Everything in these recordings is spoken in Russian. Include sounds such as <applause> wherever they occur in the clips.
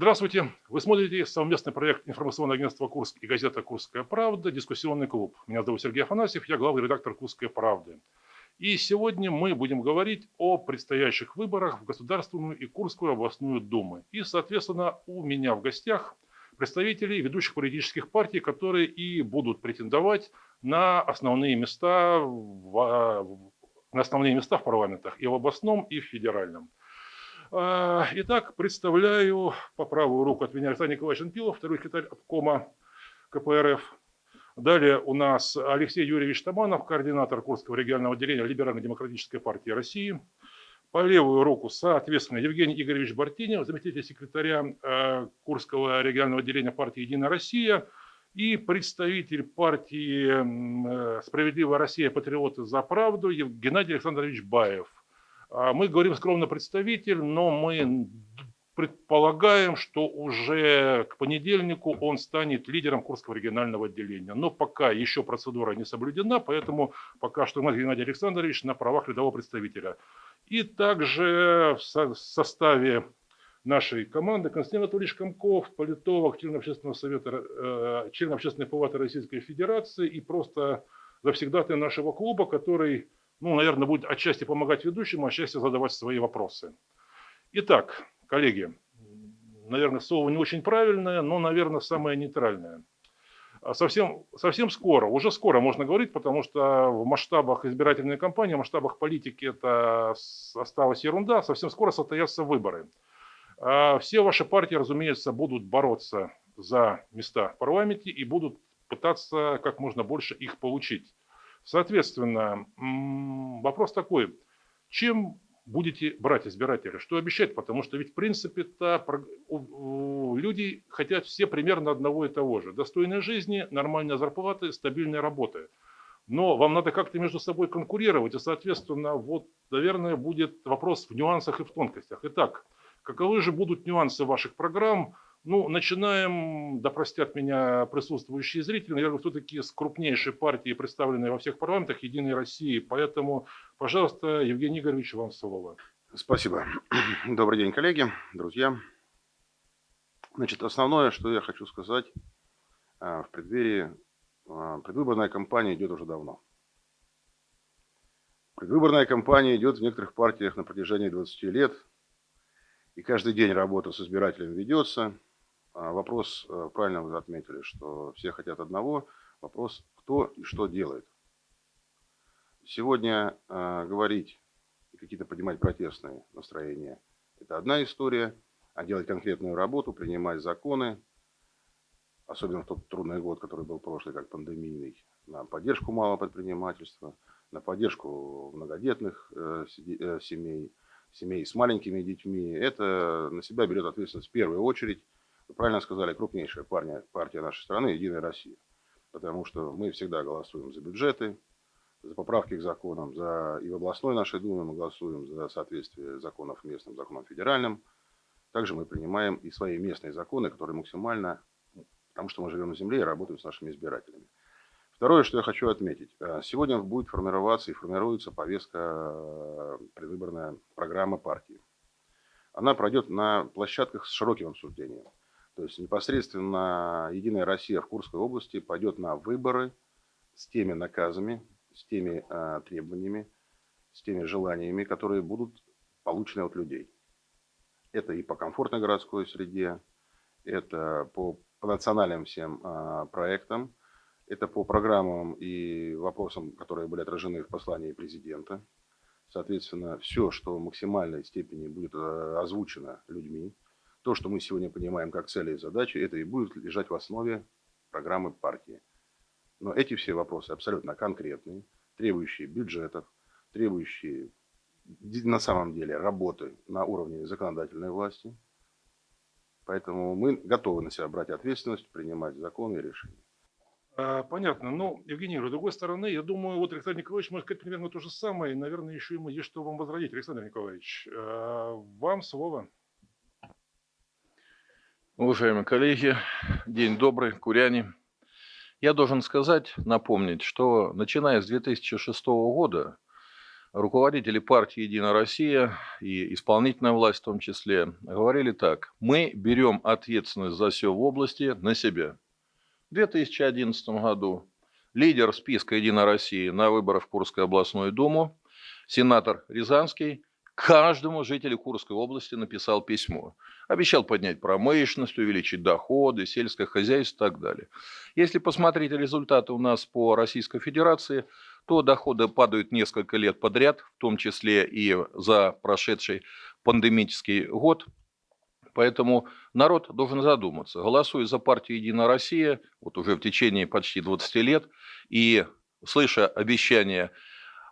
Здравствуйте! Вы смотрите совместный проект информационного агентства «Курск» и газета «Курская правда» «Дискуссионный клуб». Меня зовут Сергей Афанасьев, я главный редактор «Курской правды». И сегодня мы будем говорить о предстоящих выборах в Государственную и Курскую областную думы. И, соответственно, у меня в гостях представители ведущих политических партий, которые и будут претендовать на основные места в, на основные места в парламентах и в областном, и в федеральном. А, итак, представляю по правую руку от меня Александр Николаевич Анпилов, второй секретарь обкома КПРФ. Далее у нас Алексей Юрьевич Таманов, координатор Курского регионального отделения Либерально-демократической партии России. По левую руку, соответственно, Евгений Игоревич Бартинев, заместитель секретаря э, Курского регионального отделения партии «Единая Россия», и представитель партии э, «Справедливая Россия. Патриоты за правду» Геннадий Александрович Баев – мы говорим скромно представитель, но мы предполагаем, что уже к понедельнику он станет лидером Курского регионального отделения. Но пока еще процедура не соблюдена, поэтому пока что у Геннадий Александрович на правах рядового представителя. И также в составе нашей команды Константин Анатольевич Комков, политолог, член общественного совета, э, член общественной палаты Российской Федерации и просто завсегдатый нашего клуба, который ну, наверное, будет отчасти помогать ведущему, отчасти задавать свои вопросы. Итак, коллеги, наверное, слово не очень правильное, но, наверное, самое нейтральное. А совсем, совсем скоро, уже скоро можно говорить, потому что в масштабах избирательной кампании, в масштабах политики это осталась ерунда, совсем скоро состоятся выборы. А все ваши партии, разумеется, будут бороться за места в парламенте и будут пытаться как можно больше их получить. Соответственно, вопрос такой, чем будете брать избирателя, что обещать, потому что ведь в принципе-то люди хотят все примерно одного и того же. Достойной жизни, нормальной зарплаты, стабильной работы. Но вам надо как-то между собой конкурировать, и, соответственно, вот, наверное, будет вопрос в нюансах и в тонкостях. Итак, каковы же будут нюансы ваших программ, ну, начинаем, да простят меня присутствующие зрители, наверное, все-таки с крупнейшей партии, представленной во всех парламентах Единой России. Поэтому, пожалуйста, Евгений Игоревич, вам слово. Спасибо. <clears throat> Добрый день, коллеги, друзья. Значит, основное, что я хочу сказать, а, в преддверии а, предвыборная кампания идет уже давно. Предвыборная кампания идет в некоторых партиях на протяжении 20 лет, и каждый день работа с избирателем ведется – вопрос, э, правильно вы отметили, что все хотят одного. Вопрос, кто и что делает. Сегодня э, говорить и какие-то поднимать протестные настроения – это одна история. А делать конкретную работу, принимать законы, особенно в тот трудный год, который был прошлый, как пандемийный, на поддержку малого предпринимательства, на поддержку многодетных э, семей, семей с маленькими детьми. Это на себя берет ответственность в первую очередь правильно сказали, крупнейшая партия, партия нашей страны – Единая Россия. Потому что мы всегда голосуем за бюджеты, за поправки к законам, за и в областной нашей Думе мы голосуем за соответствие законов местным, законам федеральным. Также мы принимаем и свои местные законы, которые максимально, потому что мы живем на земле и работаем с нашими избирателями. Второе, что я хочу отметить. Э, сегодня будет формироваться и формируется повестка э, предвыборная программа партии. Она пройдет на площадках с широким обсуждением. То есть непосредственно Единая Россия в Курской области пойдет на выборы с теми наказами, с теми э, требованиями, с теми желаниями, которые будут получены от людей. Это и по комфортной городской среде, это по, по национальным всем э, проектам, это по программам и вопросам, которые были отражены в послании президента. Соответственно, все, что в максимальной степени будет э, озвучено людьми, то, что мы сегодня понимаем как цели и задачи, это и будет лежать в основе программы партии. Но эти все вопросы абсолютно конкретные, требующие бюджетов, требующие на самом деле работы на уровне законодательной власти. Поэтому мы готовы на себя брать ответственность, принимать законы и решения. А, понятно. Ну, Евгений, с другой стороны, я думаю, вот Александр Николаевич может сказать примерно то же самое, и, наверное, еще ему есть что вам возродить. Александр Николаевич, а, вам слово. Уважаемые коллеги, день добрый, куряне. Я должен сказать, напомнить, что начиная с 2006 года руководители партии «Единая Россия» и исполнительная власть в том числе говорили так. Мы берем ответственность за все в области на себя. В 2011 году лидер списка «Единая Россия» на выборах в Курскую областную думу, сенатор Рязанский, каждому жителю Курской области написал письмо. Обещал поднять промышленность, увеличить доходы, сельское хозяйство и так далее. Если посмотреть результаты у нас по Российской Федерации, то доходы падают несколько лет подряд, в том числе и за прошедший пандемический год. Поэтому народ должен задуматься. Голосуя за партию «Единая Россия», вот уже в течение почти 20 лет, и слыша обещания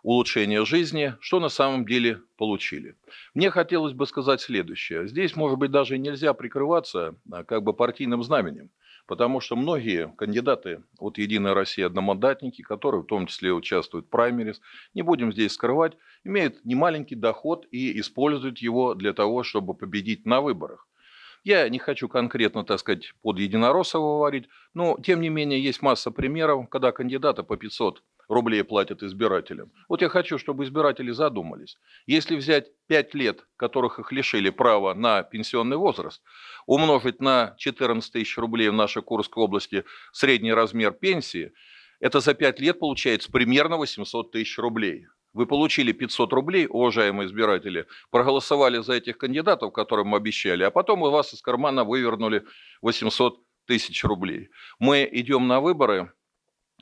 улучшения жизни, что на самом деле получили. Мне хотелось бы сказать следующее. Здесь, может быть, даже нельзя прикрываться а, как бы партийным знаменем, потому что многие кандидаты от «Единой России» одномандатники, которые в том числе участвуют в праймерис, не будем здесь скрывать, имеют немаленький доход и используют его для того, чтобы победить на выборах. Я не хочу конкретно, так сказать, под Единороссова говорить, но тем не менее есть масса примеров, когда кандидаты по 500 рублей платят избирателям. Вот я хочу, чтобы избиратели задумались. Если взять 5 лет, которых их лишили права на пенсионный возраст, умножить на 14 тысяч рублей в нашей Курской области средний размер пенсии, это за 5 лет получается примерно 800 тысяч рублей. Вы получили 500 рублей, уважаемые избиратели, проголосовали за этих кандидатов, которым обещали, а потом у вас из кармана вывернули 800 тысяч рублей. Мы идем на выборы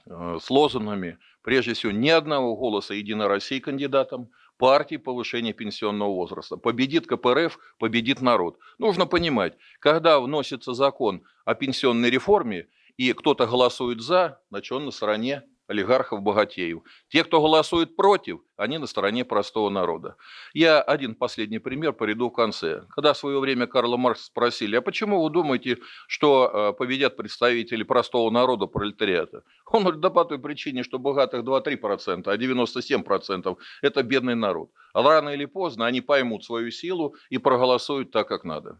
э, с лозунгами прежде всего, ни одного голоса «Единой России» кандидатам, партии повышения пенсионного возраста. Победит КПРФ, победит народ. Нужно понимать, когда вносится закон о пенсионной реформе, и кто-то голосует за, значит он на стороне олигархов-богатеев. Те, кто голосует против, они на стороне простого народа. Я один последний пример приведу в конце. Когда в свое время Карла Маркса спросили, а почему вы думаете, что э, победят представители простого народа, пролетариата? Он говорит, да по той причине, что богатых 2-3%, а 97% это бедный народ. А рано или поздно они поймут свою силу и проголосуют так, как надо.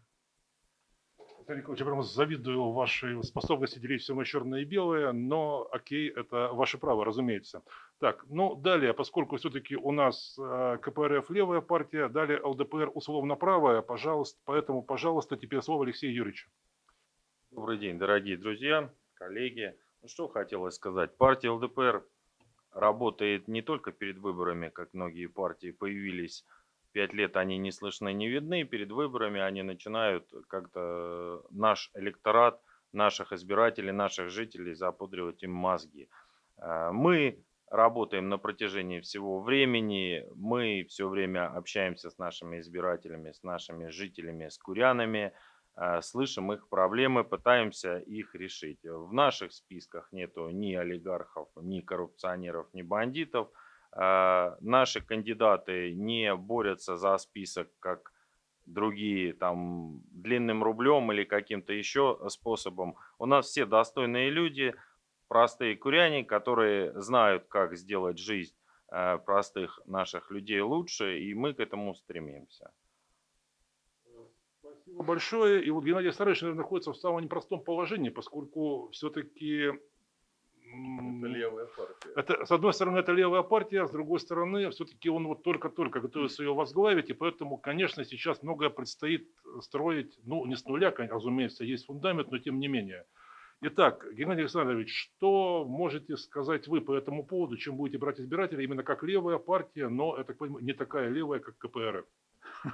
Николаевич, я прямо завидую вашей способности делить все на черное и белое, но окей, это ваше право, разумеется. Так, ну далее, поскольку все-таки у нас э, КПРФ левая партия, далее ЛДПР условно правая, пожалуйста, поэтому, пожалуйста, теперь слово Алексею Юрьевичу. Добрый день, дорогие друзья, коллеги. Ну что хотелось сказать. Партия ЛДПР работает не только перед выборами, как многие партии появились пять лет они не слышны, не видны. Перед выборами они начинают как-то наш электорат, наших избирателей, наших жителей запудривать им мозги. Э, мы работаем на протяжении всего времени. Мы все время общаемся с нашими избирателями, с нашими жителями, с курянами, э, слышим их проблемы, пытаемся их решить. В наших списках нету ни олигархов, ни коррупционеров, ни бандитов – Э, наши кандидаты не борются за список, как другие, там, длинным рублем или каким-то еще способом. У нас все достойные люди, простые куряне, которые знают, как сделать жизнь э, простых наших людей лучше, и мы к этому стремимся. Спасибо большое. И вот Геннадий Сарович, наверное, находится в самом непростом положении, поскольку все-таки это левая партия. Это, с одной стороны, это левая партия, а с другой стороны, все-таки он вот только-только готовится ее возглавить, и поэтому, конечно, сейчас многое предстоит строить, ну, не с нуля, разумеется, есть фундамент, но тем не менее. Итак, Геннадий Александрович, что можете сказать вы по этому поводу, чем будете брать избирателей, именно как левая партия, но, я так понимаю, не такая левая, как КПРФ? <laughs>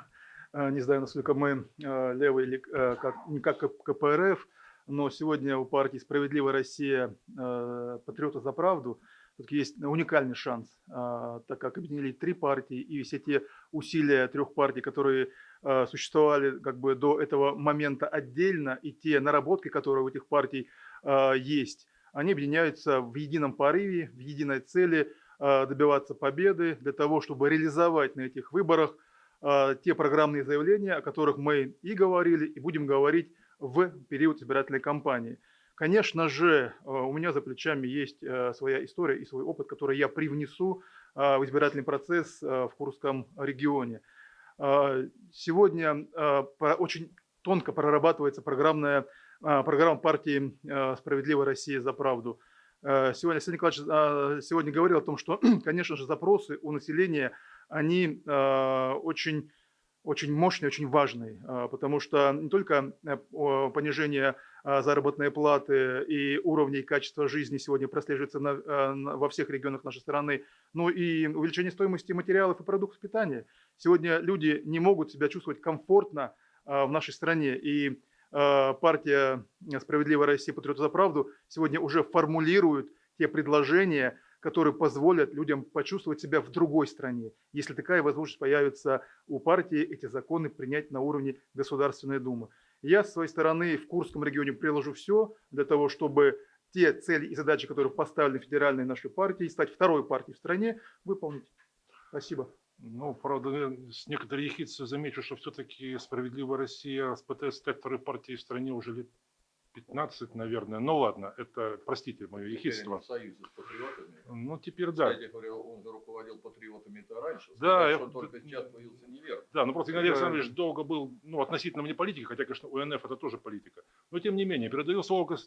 Не знаю, насколько мы э, левые или э, как, не как КПРФ, но сегодня у партии «Справедливая Россия. Э, Патриоты за правду» есть уникальный шанс, э, так как объединили три партии и все те усилия трех партий, которые э, существовали как бы до этого момента отдельно, и те наработки, которые у этих партий есть, они объединяются в едином порыве, в единой цели добиваться победы для того, чтобы реализовать на этих выборах те программные заявления, о которых мы и говорили, и будем говорить в период избирательной кампании. Конечно же, э, у меня за плечами есть э, своя история и свой опыт, который я привнесу э, в избирательный процесс в Курском регионе. Сегодня очень тонко прорабатывается программная программа партии «Справедливая Россия за правду». Сегодня Александр Николаевич сегодня говорил о том, что, <clears throat> конечно же, запросы у населения, они очень, очень мощные, очень важные, а, потому что не только э, понижение а, заработной платы и уровня и качества жизни сегодня прослеживается э, на- во всех регионах нашей страны, но и увеличение стоимости материалов и продуктов питания. Сегодня люди не могут себя чувствовать комфортно а, в нашей стране, и а, партия «Справедливая Россия. Патриоты за правду» сегодня уже формулирует те предложения, которые позволят людям почувствовать себя в другой стране. Если такая возможность появится у партии, эти законы принять на уровне Государственной Думы. Я, с своей стороны, в Курском регионе приложу все для того, чтобы те цели и задачи, которые поставлены федеральной нашей партией, стать второй партией в стране, выполнить. Спасибо. Ну, правда, с некоторой ехидцей замечу, что все-таки «Справедливая Россия» пытается стать второй партией в стране уже лет 15, наверное. Ну ладно, это, простите мое ехидство. с патриотами. Ну, теперь да. Кстати говоря, он же руководил патриотами-то раньше. Да, Сказать, я- что он только сейчас появился неверно. Да, ну просто Да. Александрович долго был, ну, относительно вне политики, хотя, конечно, УНФ это тоже политика. Но, тем не менее, передаю слово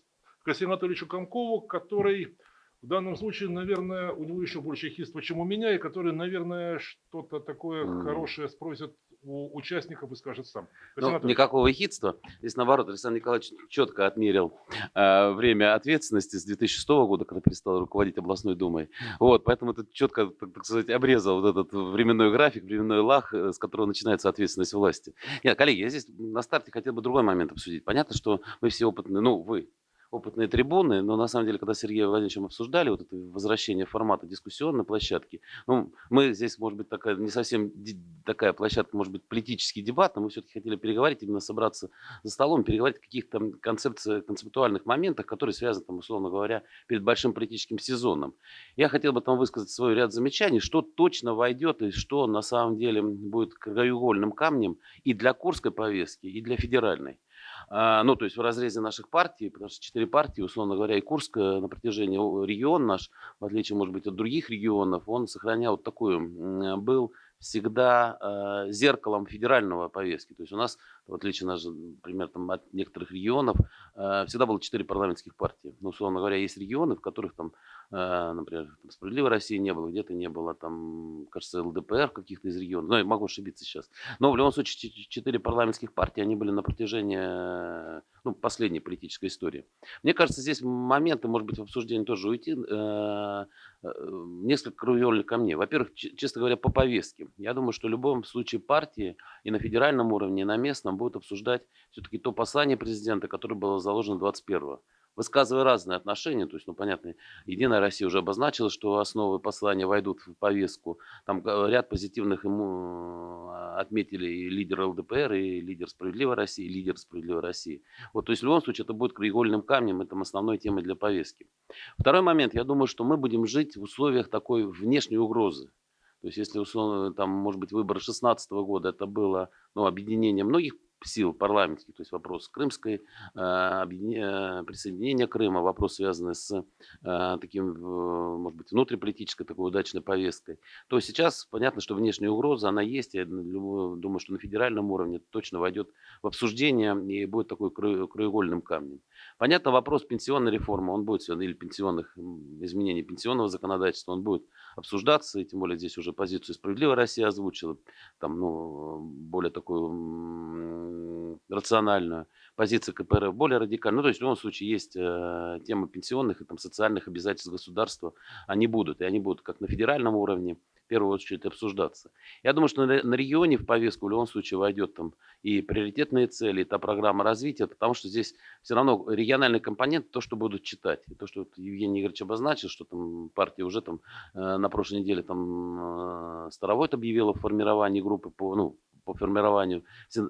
Константину Анатольевичу Комкову, который в данном случае, наверное, у него еще больше хиства, чем у меня, и который, наверное, что-то такое хорошее спросит у участников и скажет сам. Константин Ну, никакого хитства. Здесь, наоборот, Александр Николаевич четко отмерил э, время ответственности с 2006 года, когда перестал руководить областной думой. Вот, поэтому это четко, так, так сказать, обрезал вот этот временной график, временной лаг, э, с которого начинается ответственность власти. Нет, коллеги, я здесь на старте хотел бы другой момент обсудить. Понятно, что мы все опытные, ну, вы, опытные трибуны, но на самом деле, когда с Сергеем Владимировичем обсуждали вот это возвращение формата дискуссионной площадки, ну, мы здесь, может быть, такая не совсем такая площадка, может быть, политический дебат, но мы все-таки хотели переговорить, именно собраться за столом, переговорить о каких-то там концепциях, концептуальных моментах, которые связаны, там, условно говоря, перед большим политическим сезоном. Я хотел бы там высказать свой ряд замечаний, что точно войдет и что на самом деле будет краеугольным камнем и для Курской повестки, и для федеральной. А, Ну, то есть в разрезе наших партий, потому что четыре партии, условно говоря, и Курск э, на протяжении регион наш, в отличие, может быть, от других регионов, он сохранял такую, был всегда э, зеркалом федерального повестки. То есть у нас, в отличие, даже, например, там, от некоторых регионов, э, всегда было четыре парламентских партии. Ну, условно говоря, есть регионы, в которых там, э, например, там, «Справедливой России» не было, где-то не было, там, кажется, ЛДПР каких-то из регионов. Ну, я могу ошибиться сейчас. Но в любом случае четыре парламентских партии, они были на протяжении э, ну, последней политической истории. Мне кажется, здесь моменты, может быть, в обсуждении тоже уйти, несколько краеугольных камней. Во-первых, честно говоря, по повестке. Я думаю, что в любом случае партии и на федеральном уровне, и на местном будут обсуждать все-таки то послание президента, которое было заложено 21-го. Высказывая разные отношения, то есть, ну, понятно, Единая Россия уже обозначила, что основы послания войдут в повестку. Там э, ряд позитивных ему э, отметили и лидер ЛДПР, и лидер Справедливой России, и лидер Справедливой России. Вот, то есть в любом случае это будет краеугольным камнем, это основной темой для повестки. Второй момент, я думаю, что мы будем жить в условиях такой внешней угрозы. То есть если, условно, там, может быть, выборы 2016 года, это было ну, объединение многих сил парламентских, то есть вопрос крымской, э, присоединения Крыма, вопрос, связанный с э, таким, может быть, внутриполитической такой удачной повесткой, то сейчас понятно, что внешняя угроза, она есть. Я думаю, что на федеральном уровне точно войдет в обсуждение и будет такой крае- краеугольным камнем. Понятно, вопрос пенсионной реформы, он будет или пенсионных изменений пенсионного законодательства, он будет обсуждаться, и тем более здесь уже позицию «Справедливая Россия» озвучила, там, ну, более такую рациональную, позиция КПРФ более радикальная. Ну, то есть в любом случае есть э, тема пенсионных и там, социальных обязательств государства, они будут, и они будут как на федеральном уровне, в первую очередь обсуждаться. Я думаю, что на, регионе в повестку в любом случае войдет там и приоритетные цели, и та программа развития, потому что здесь все равно региональный компонент, то, что будут читать. И то, что Евгений Игоревич обозначил, что там партия уже там э, на прошлой неделе там э, Старовойт объявила о формировании группы по, ну, по формированию э,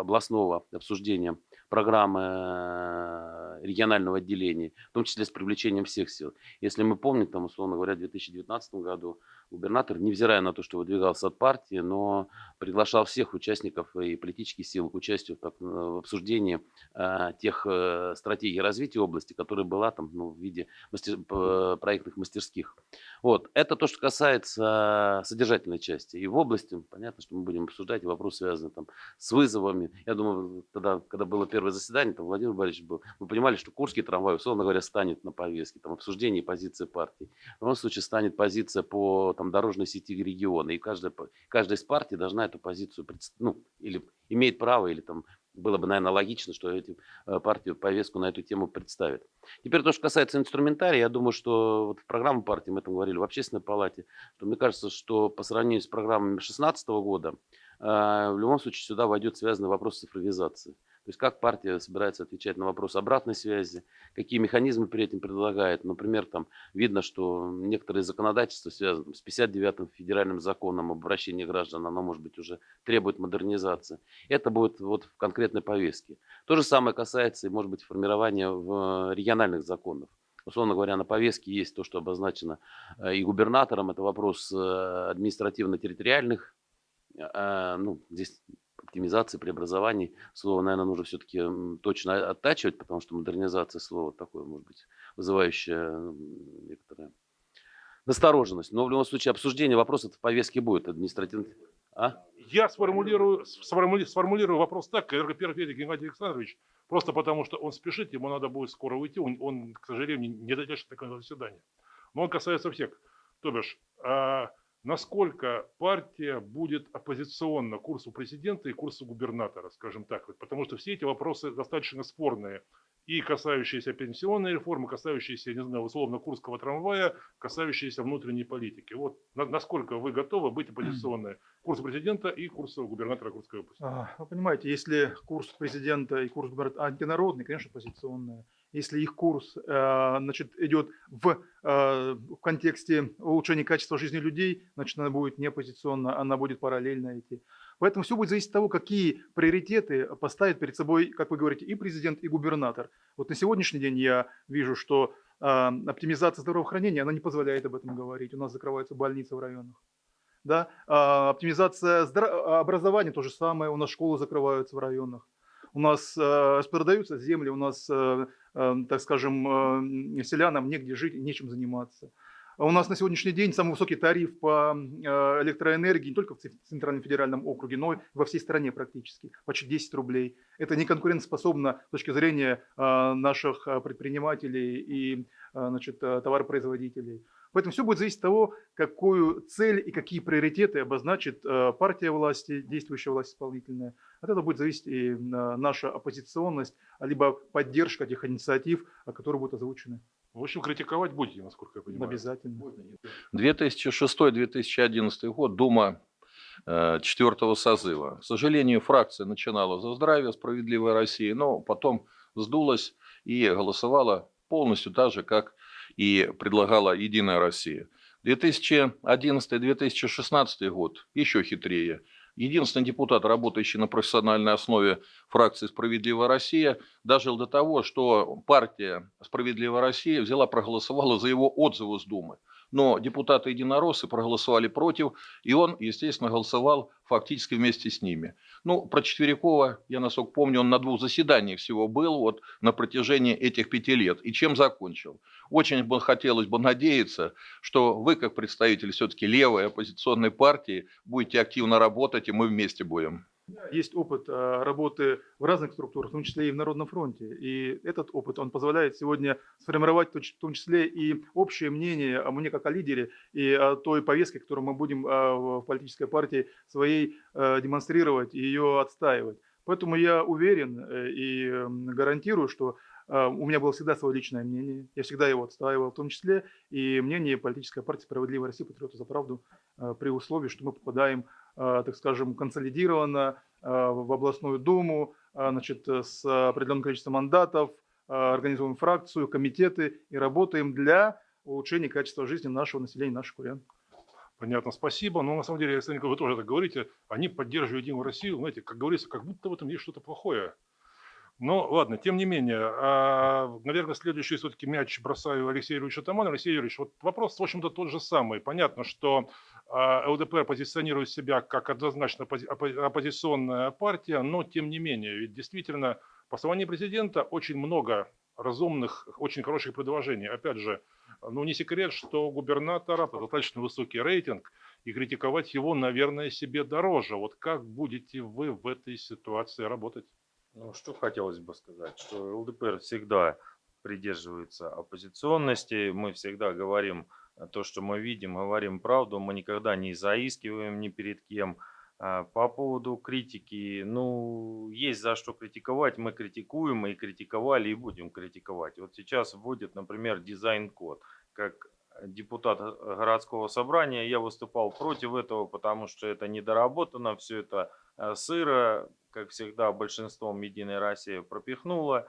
областного обсуждения программы регионального отделения, в том числе с привлечением всех сил. Если мы помним, там, условно говоря, в 2019 году губернатор, невзирая на то, что выдвигался от партии, но приглашал всех участников и политических сил к участию так- в обсуждении э, тех э, стратегий развития области, которая была там ну, в виде мастер- проектных мастерских. Вот. Это то, что касается содержательной части. И в области, понятно, что мы будем обсуждать и вопросы, связанные там, с вызовами. Я думаю, тогда, когда было первое заседание, там Владимир Борисович был, мы понимали, что Курский трамвай, условно говоря, станет на повестке, там, обсуждение позиции партии. В любом случае станет позиция по там, дорожной сети региона. И каждая, каждая из партий должна эту позицию, ну, или имеет право, или там было бы, наверное, логично, что эти э, партии повестку на эту тему представят. Теперь то, что касается инструментария, я думаю, что вот в программу партии, мы там говорили в общественной палате, что мне кажется, что по сравнению с программами 2016 года, э, в любом случае сюда войдет связанный вопрос цифровизации. То есть как партия собирается отвечать на вопрос обратной связи, какие механизмы при этом предлагает. Например, там видно, что некоторые законодательства связаны с 59-м федеральным законом об обращении граждан, оно может быть уже требует модернизации. Это будет вот в конкретной повестке. То же самое касается, может быть, формирования в региональных законов условно говоря, на повестке есть то, что обозначено э, и губернатором, это вопрос э, административно-территориальных, э, ну, здесь оптимизации, преобразований. Слово, наверное, нужно все-таки точно оттачивать, потому что модернизация слова такое, может быть, вызывающее некоторое настороженность. Но в любом случае обсуждение вопроса в повестке будет административно. А? Я сформулирую, сформули, сформулирую вопрос так, Энергоперфедик Геннадий Александрович, просто потому что он спешит, ему надо будет скоро уйти, он, он к сожалению, не дотянет до такого заседания. Но он касается всех. То бишь, а, насколько партия будет оппозиционна курсу президента и курсу губернатора, скажем так. Потому что все эти вопросы достаточно спорные. И касающиеся пенсионной реформы, касающиеся, не знаю, условно Курского трамвая, касающиеся внутренней политики. Вот насколько вы готовы быть оппозиционной курсу президента и курсу губернатора Курской области? Вы понимаете, если курс президента и курс губернатора антинародный, конечно, оппозиционная если их курс э, значит, идет в, э, в контексте улучшения качества жизни людей, значит, она будет не оппозиционно, она будет параллельно идти. Поэтому все будет зависеть от того, какие приоритеты поставит перед собой, как вы говорите, и президент, и губернатор. Вот на сегодняшний день я вижу, что э, оптимизация здравоохранения, она не позволяет об этом говорить. У нас закрываются больницы в районах. Да? Оптимизация образования, то же самое, у нас школы закрываются в районах у нас э, продаются земли, у нас, так скажем, э, селянам негде жить, нечем заниматься. А у нас на сегодняшний день самый высокий тариф по э, электроэнергии не только в Центральном федеральном округе, но и во всей стране практически, почти 10 рублей. Это не конкурентоспособно с точки зрения э, наших предпринимателей и значит, товаропроизводителей. Поэтому все будет зависеть от того, какую цель и какие приоритеты обозначит э, партия власти, действующая власть исполнительная. От этого будет зависеть и э, наша оппозиционность, либо поддержка тех инициатив, которые будут озвучены. В общем, критиковать будете, насколько я понимаю. Обязательно. 2006-2011 год, Дума э, четвертого созыва. К сожалению, фракция начинала за здравие «Справедливая Россия», но потом сдулась и голосовала полностью так же, как и предлагала «Единая Россия». 2011-2016 год еще хитрее. Единственный депутат, работающий на профессиональной основе фракции «Справедливая Россия», дожил до того, что партия «Справедливая Россия» взяла, проголосовала за его отзывы с Думы но депутаты-единороссы проголосовали против, и он, естественно, голосовал фактически вместе с ними. Ну, про Четверякова, я насколько помню, он на двух заседаниях всего был вот на протяжении этих пяти лет. И чем закончил? Очень бы хотелось бы надеяться, что вы, как представитель все-таки левой оппозиционной партии, будете активно работать, и мы вместе будем. Есть опыт а, работы в разных структурах, в том числе и в Народном фронте. И этот опыт, он позволяет сегодня сформировать в том числе и общее мнение о мне как о лидере и о той повестке, которую мы будем а, в политической партии своей а, демонстрировать и ее отстаивать. Поэтому я уверен э, и гарантирую, что у меня было всегда свое личное мнение, я всегда его отстаивал, в том числе и мнение политической партии «Справедливая Россия. Патриоты за правду» при условии, что мы попадаем так скажем, консолидировано а, в областную думу, а, значит, с определенным количеством мандатов, организуем фракцию, комитеты и работаем для улучшения качества жизни нашего населения, наших курян. Понятно, спасибо. Но на самом деле, Александр Николаевич, вы тоже так говорите, они поддерживают Единую Россию, знаете, как говорится, как будто в этом есть что-то плохое. Но ладно, тем не менее, наверное, следующий все-таки мяч бросаю Алексею Юрьевичу Таману. Алексей Юрьевич, вот вопрос, в общем-то, тот же самый. Понятно, что а, ЛДПР позиционирует себя как однозначно оппозиционная партия, но тем не менее, ведь действительно по послании президента очень много разумных, очень хороших предложений. Опять же, Ну, не секрет, что у губернатора достаточно высокий рейтинг, и критиковать его, наверное, себе дороже. Вот как будете вы в этой ситуации работать? Ну, что хотелось бы сказать, что ЛДПР всегда придерживается оппозиционности, мы всегда говорим э, то, что мы видим, говорим правду, мы никогда не заискиваем ни перед кем. А, По поводу критики, ну, есть за что критиковать, мы критикуем и критиковали, и будем критиковать. Вот сейчас вводят, например, дизайн-код. Как депутат э, городского собрания я выступал против этого, потому что это недоработано, все это э, сыро, как всегда, большинством Единой России пропихнуло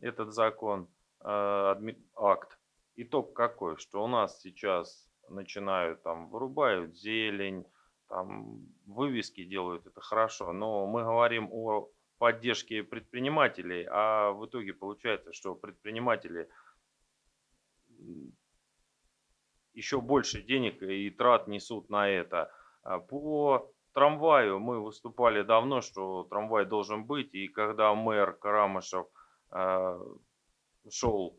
этот закон, э, акт. Итог какой, что у нас сейчас начинают там вырубают зелень, там вывески делают, это хорошо, но мы говорим о поддержке предпринимателей, а в итоге получается, что предприниматели еще больше денег и трат несут на это. А По трамваю мы выступали давно, что трамвай должен быть, и когда мэр Карамышев э, шел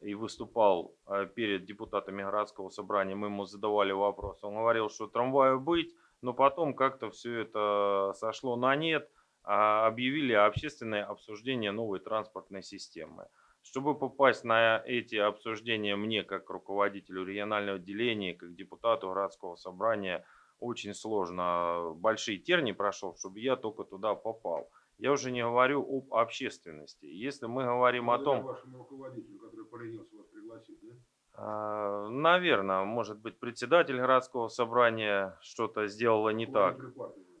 и выступал э, перед депутатами городского собрания, мы ему задавали вопрос. Он говорил, что трамваю быть, но потом как-то все это сошло на нет, а объявили общественное обсуждение новой транспортной системы. Чтобы попасть на эти обсуждения мне, как руководителю регионального отделения, как депутату городского собрания, очень сложно. Большие тернии прошел, чтобы я только туда попал. Я уже не говорю об общественности. Если мы говорим о том... вашему руководителю, который поленился вас пригласить, да? Наверное, может быть, председатель городского собрания что-то сделала не так.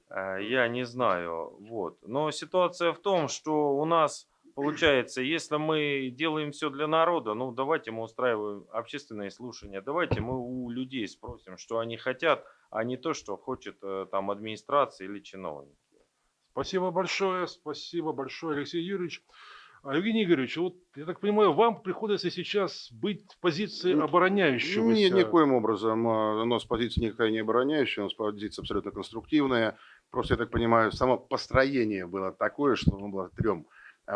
Э, Я не знаю. Вот. Но ситуация в том, что у нас получается, если мы делаем все для народа, ну давайте мы устраиваем общественные слушания, давайте мы у людей спросим, что они хотят, а не то, что хочет э, там администрация или чиновники. Спасибо большое, спасибо большое, Алексей Юрьевич. А, Евгений Игоревич, вот я так понимаю, вам приходится сейчас быть в позиции обороняющегося. Нет, никоим образом. а, У нас позиция никакая не обороняющая, у нас позиция абсолютно конструктивная. Просто, я так понимаю, само построение было такое, что нужно было трем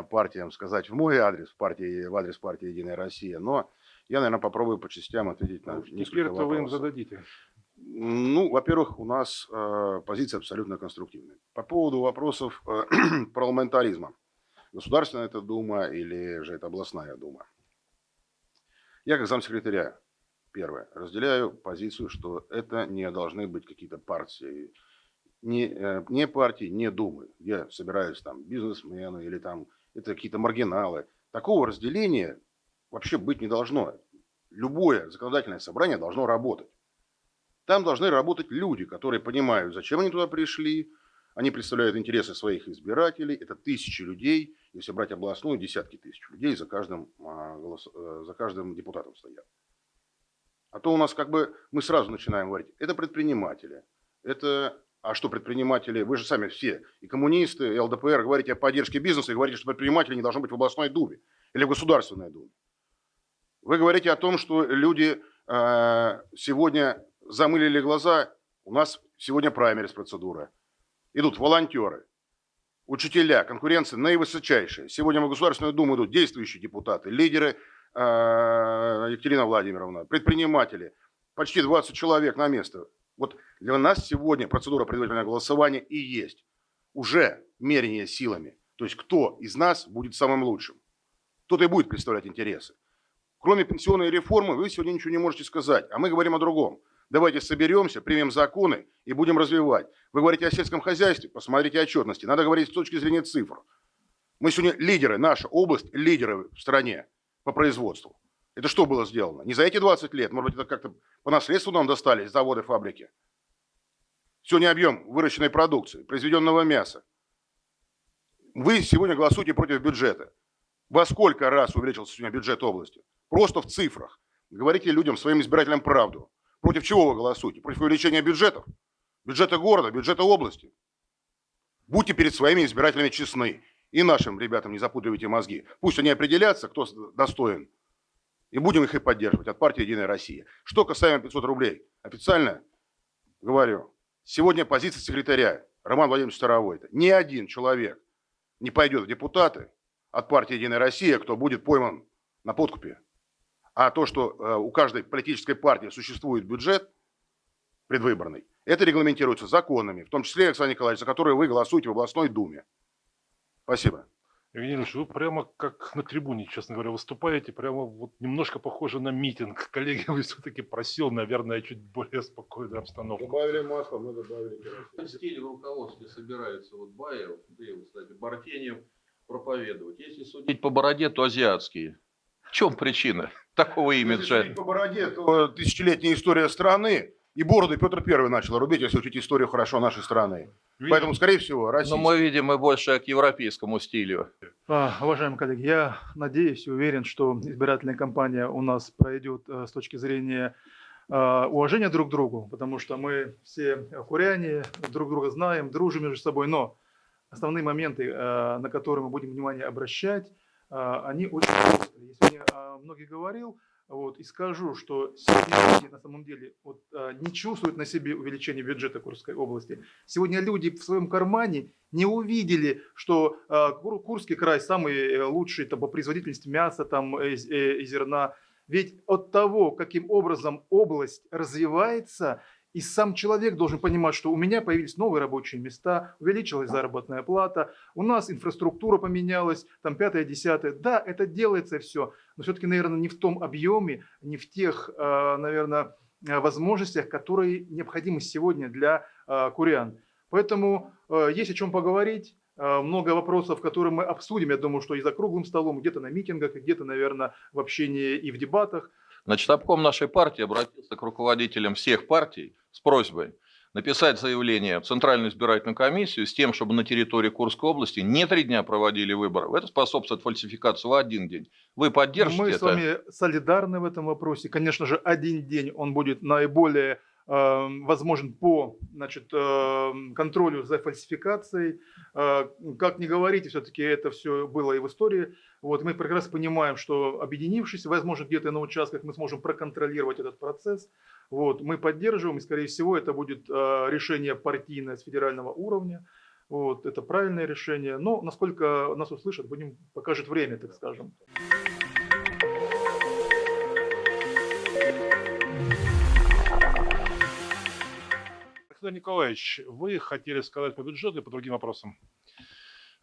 партиям сказать в мой адрес, в, партии, в адрес партии «Единая Россия». Но я, наверное, попробую по частям ответить на несколько Теперь-то вы им вопросов. зададите. Ну, во-первых, у нас э, позиция абсолютно конструктивная. По поводу вопросов э, <clears throat> парламентаризма. Государственная это дума или же это областная дума? Я как замсекретаря, первое, разделяю позицию, что это не должны быть какие-то партии, не, э, не партии, не думы, где собираются там бизнесмены или там это какие-то маргиналы. Такого разделения вообще быть не должно. Любое законодательное собрание должно работать. Там должны работать люди, которые понимают, зачем они туда пришли, они представляют интересы своих избирателей, это тысячи людей, если брать областную, десятки тысяч людей за каждым, а, э, за каждым депутатом стоят. А то у нас как бы мы сразу начинаем говорить, это предприниматели, это, а что предприниматели, вы же сами все, и коммунисты, и ЛДПР, говорите о поддержке бизнеса, и говорите, что предприниматели не должны быть в областной думе или в государственной думе. Вы говорите о том, что люди э, сегодня замылили глаза, у нас сегодня праймерис процедура. Идут волонтеры, учителя, конкуренция наивысочайшая. Сегодня в Государственную Думу идут действующие депутаты, лидеры э, Екатерина Владимировна, предприниматели. Почти 20 человек на место. Вот для нас сегодня процедура предварительного голосования и есть. Уже мерение силами. То есть кто из нас будет самым лучшим. Кто-то и будет представлять интересы. Кроме пенсионной реформы вы сегодня ничего не можете сказать. А мы говорим о другом. Давайте соберемся, примем законы и будем развивать. Вы говорите о сельском хозяйстве, посмотрите отчетности. Надо говорить с точки зрения цифр. Мы сегодня лидеры, наша область лидеры в стране по производству. Это что было сделано? Не за эти 20 лет, может быть, это как-то по наследству нам достались заводы, фабрики. Сегодня объем выращенной продукции, произведенного мяса. Вы сегодня голосуете против бюджета. Во сколько раз увеличился сегодня бюджет области? Просто в цифрах. Говорите людям, своим избирателям правду. Против чего вы голосуете? Против увеличения бюджетов? Бюджета города, бюджета области? Будьте перед своими избирателями честны. И нашим ребятам не запутывайте мозги. Пусть они определятся, кто достоин. И будем их и поддерживать от партии «Единая Россия». Что касаемо 500 рублей. Официально говорю, сегодня позиция секретаря Роман Владимирович Старовой. Ни один человек не пойдет в депутаты от партии «Единая Россия», кто будет пойман на подкупе. А то, что э, у каждой политической партии существует бюджет предвыборный, это регламентируется законами, в том числе, Александр Николаевич, за которые вы голосуете в областной думе. Спасибо. Евгений Ильич, вы прямо как на трибуне, честно говоря, выступаете, прямо вот немножко похоже на митинг. <laughs> Коллеги, вы все-таки просил, наверное, чуть более спокойную обстановку. Добавили масло, мы добавили В стиле в руководстве собирается вот Баев, да и, кстати, Бартенев проповедовать. Если судить по бороде, то азиатские. В чем причина <laughs> такого Если имиджа? судить по бороде, то тысячелетняя история страны, и бороду Петр Первый начал рубить, если учить историю хорошо нашей страны. Поэтому, скорее всего, Россия... Но мы видим и больше к европейскому стилю. А, Уважаемые коллеги, я надеюсь и уверен, что избирательная кампания у нас пройдет э, с точки зрения э, уважения друг к другу, потому что мы все куряне, друг друга знаем, дружим между собой, но основные моменты, э, на которые мы будем внимание обращать, они очень острые. Я о многих говорил, вот, и скажу, что сегодня люди на самом деле вот, э, не чувствуют на себе увеличение бюджета Курской области. Сегодня люди в своем кармане не увидели, что Кур- Курский край самый э, лучший там, по производительности мяса там, э, из- э, и зерна. Ведь от того, каким образом область развивается, и сам человек должен понимать, что у меня появились новые рабочие места, увеличилась заработная плата, у нас инфраструктура поменялась, там пятое, десятое. Да, это делается все, но все-таки, наверное, не в том объеме, не в тех, э, наверное, э, возможностях, которые необходимы сегодня для э, курян. Поэтому э, есть о чем поговорить. Э, Много вопросов, которые мы обсудим, я думаю, что и за круглым столом, где-то на митингах, где-то, наверное, в общении и в дебатах. Значит, обком нашей партии обратился к руководителям всех партий с просьбой написать заявление в Центральную избирательную комиссию с тем, чтобы на территории Курской области не три дня проводили выборы. Это способствует фальсификации в один день. Вы поддержите Мы это? с вами солидарны в этом вопросе. Конечно же, один день он будет наиболее возможен по значит, э, контролю за фальсификацией. Э, как ни говорите, все-таки это все было и в истории. Вот, мы прекрасно понимаем, что объединившись, возможно, где-то на участках мы сможем проконтролировать этот процесс. Вот, мы поддерживаем, и, скорее всего, это будет э, решение партийное с федерального уровня. Вот, это правильное решение. Но насколько нас услышат, будем покажет время, так скажем. Александр Николаевич, вы хотели сказать по бюджету и по другим вопросам?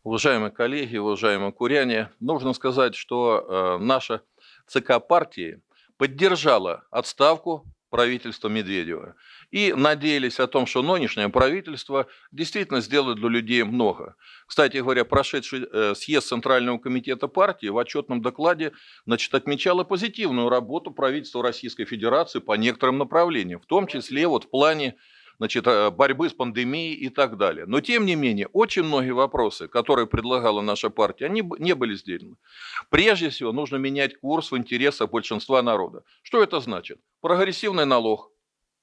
Уважаемые коллеги, уважаемые куряне, нужно сказать, что э, наша ЦК партии поддержала отставку правительства Медведева и надеялись о том, что нынешнее правительство действительно сделает для людей много. Кстати говоря, прошедший э, съезд Центрального комитета партии в отчетном докладе значит, отмечала позитивную работу правительства Российской Федерации по некоторым направлениям, в том числе вот в плане значит, э, борьбы с пандемией и так далее. Но, тем не менее, очень многие вопросы, которые предлагала наша партия, они не были сделаны. Прежде всего, нужно менять курс в интересах большинства народа. Что это значит? Прогрессивный налог.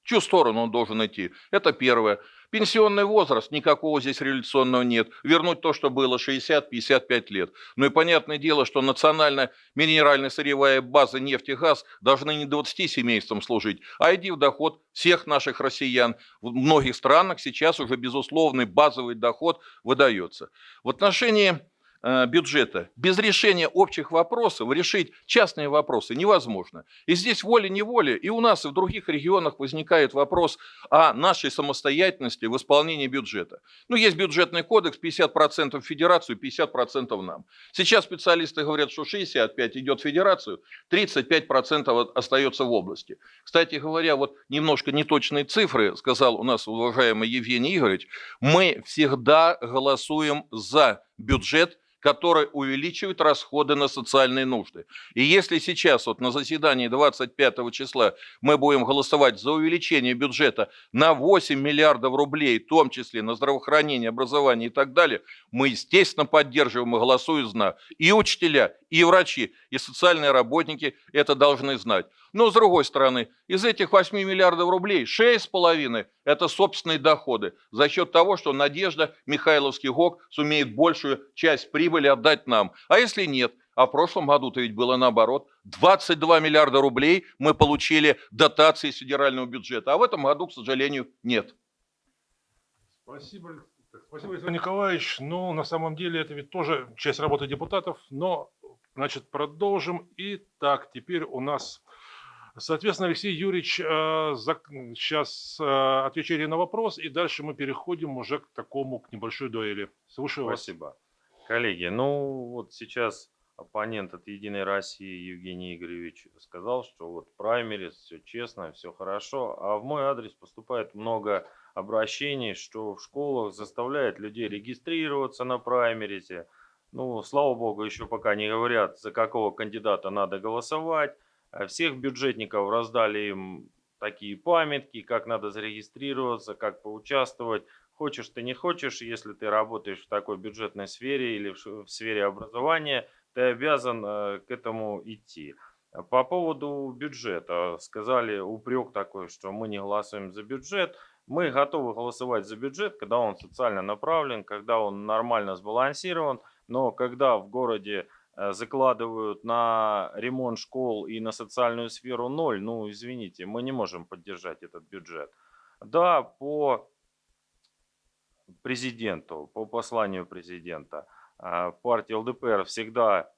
Чью сторону он должен идти? Это первое. Пенсионный возраст, никакого здесь революционного нет. Вернуть то, что было 60-55 лет. Ну и понятное дело, что национальная минеральная сырьевая база нефть и газ должны не 20 семействам служить, а иди в доход всех наших россиян. В многих странах сейчас уже безусловный базовый доход выдается. В отношении бюджета без решения общих вопросов решить частные вопросы невозможно. И здесь волей-неволей и у нас, и в других регионах возникает вопрос о нашей самостоятельности в исполнении бюджета. Ну, есть бюджетный кодекс, 50% в федерацию, 50% нам. Сейчас специалисты говорят, что 65 идет в федерацию, 35% остается в области. Кстати говоря, вот немножко неточные цифры, сказал у нас уважаемый Евгений Игоревич, мы всегда голосуем за бюджет, который увеличивает расходы на социальные нужды. И если сейчас вот на заседании 25 числа мы будем голосовать за увеличение бюджета на 8 миллиардов рублей, в том числе на здравоохранение, образование и так далее, мы, естественно, поддерживаем и голосуем за. И учителя, и врачи, и социальные работники это должны знать. Но, с другой стороны, из этих 8 миллиардов рублей 6,5 – это собственные доходы за счет того, что Надежда Михайловский ГОК сумеет большую часть прибыли отдать нам. А если нет? А в прошлом году-то ведь было наоборот. 22 миллиарда рублей мы получили дотации из федерального бюджета, а в этом году, к сожалению, нет. Спасибо, Спасибо, Александр Николаевич. Ну, на самом деле, это ведь тоже часть работы депутатов, но Значит, продолжим. Итак, теперь у нас, соответственно, Алексей Юрьевич э, сейчас э, отвечает на вопрос, и дальше мы переходим уже к такому, к небольшой дуэли. Слушаю вас. Спасибо. Коллеги, ну вот сейчас оппонент от Единой России Евгений Игоревич сказал, что вот праймерис, все честно, все хорошо, а в мой адрес поступает много обращений, что в школах заставляют людей регистрироваться на праймерисе. Ну, слава богу, еще пока не говорят, за какого кандидата надо голосовать. А Всех бюджетников раздали им такие памятки, как надо зарегистрироваться, как поучаствовать. Хочешь ты не хочешь, если ты работаешь в такой бюджетной сфере или в сфере образования, ты обязан э, к этому идти. По поводу бюджета. Сказали упрек такой, что мы не голосуем за бюджет. Мы готовы голосовать за бюджет, когда он социально направлен, когда он нормально сбалансирован. Но когда в городе э, закладывают на ремонт школ и на социальную сферу ноль, ну извините, мы не можем поддержать этот бюджет. Да, по президенту, по посланию президента, а, партия ЛДПР всегда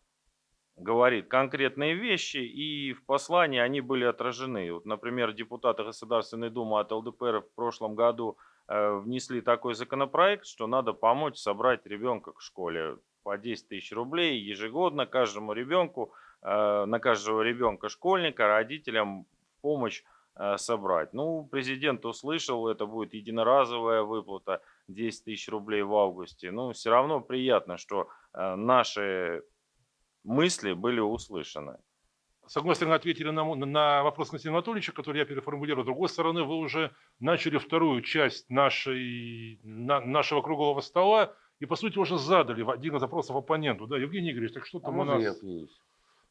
говорит конкретные вещи, и в послании они были отражены. Вот, например, депутаты Государственной Думы от ЛДПР в прошлом году э, внесли такой законопроект, что надо помочь собрать ребенка к школе по 10 тысяч рублей ежегодно каждому ребенку, э, на каждого ребенка школьника, родителям помощь э, собрать. Ну, президент услышал, это будет единоразовая выплата 10 тысяч рублей в августе. Ну, все равно приятно, что э, наши мысли были услышаны. С одной стороны, ответили на, на вопрос Константина Анатольевича, который я переформулирую. С другой стороны, вы уже начали вторую часть нашей, на- нашего круглого стола и, по сути, уже задали один из запросов оппоненту. Да, Евгений Игоревич, так что А там у можно нас... я?